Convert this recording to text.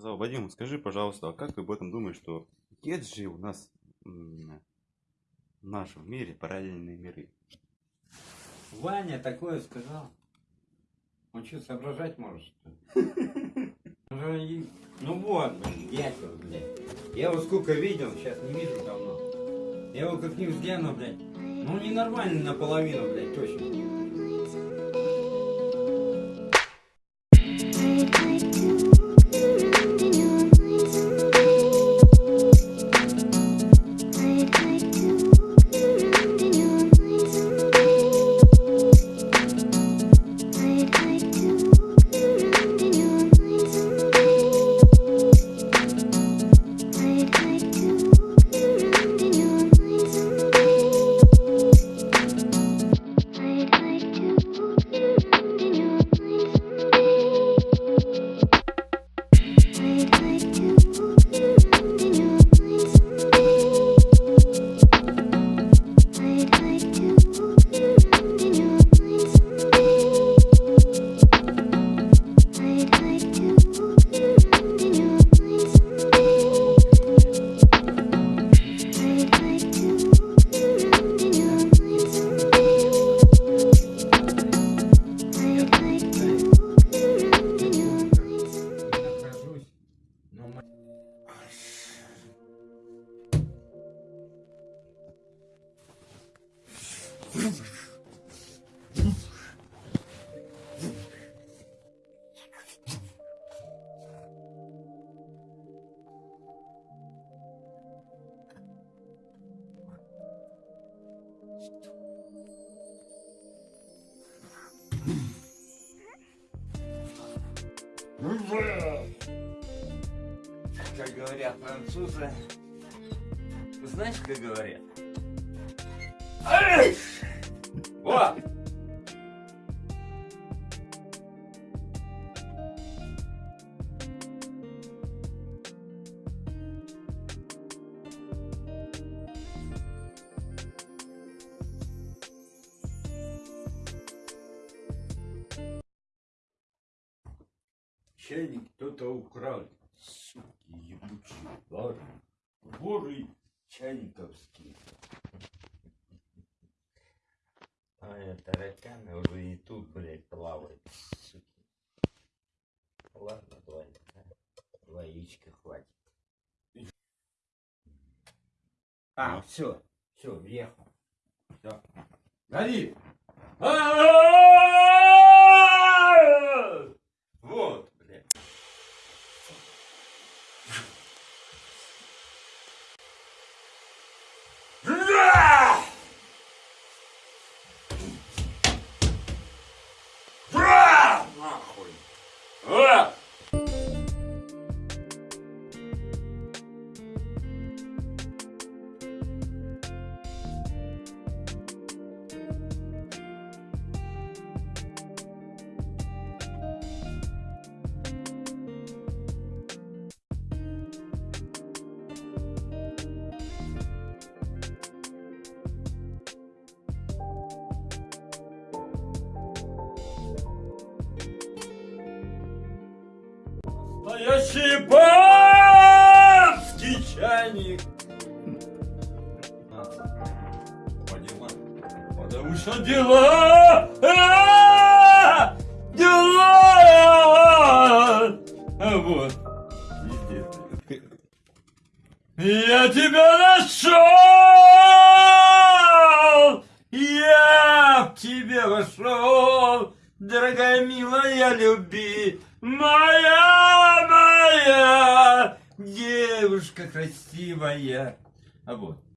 сказал, Вадим, скажи, пожалуйста, а как ты об этом думаешь, что есть же у нас в нашем мире параллельные миры? Ваня такое сказал. Он что, соображать может, что ли? Ну вот, дятел, блядь. Я его сколько видел, сейчас не вижу давно. Я его как не взгляну, блядь. Ну ненормальный наполовину, блядь, точно. Как говорят французы. Знаешь, как говорят? Вот! Чайник кто-то украл. Суки ебучие, воры. Воры чайниковские. А тараканы уже и тут, блядь, плавают, суки. Ладно, два, два яичка хватит. А, все, все, въехал. Все. Гори! Настоящий барский чайник. Потому что дела, а, дела. А вот, везде. Я тебя нашел! Я в тебе вошел, дорогая милая люби, моя, моя девушка красивая. А вот.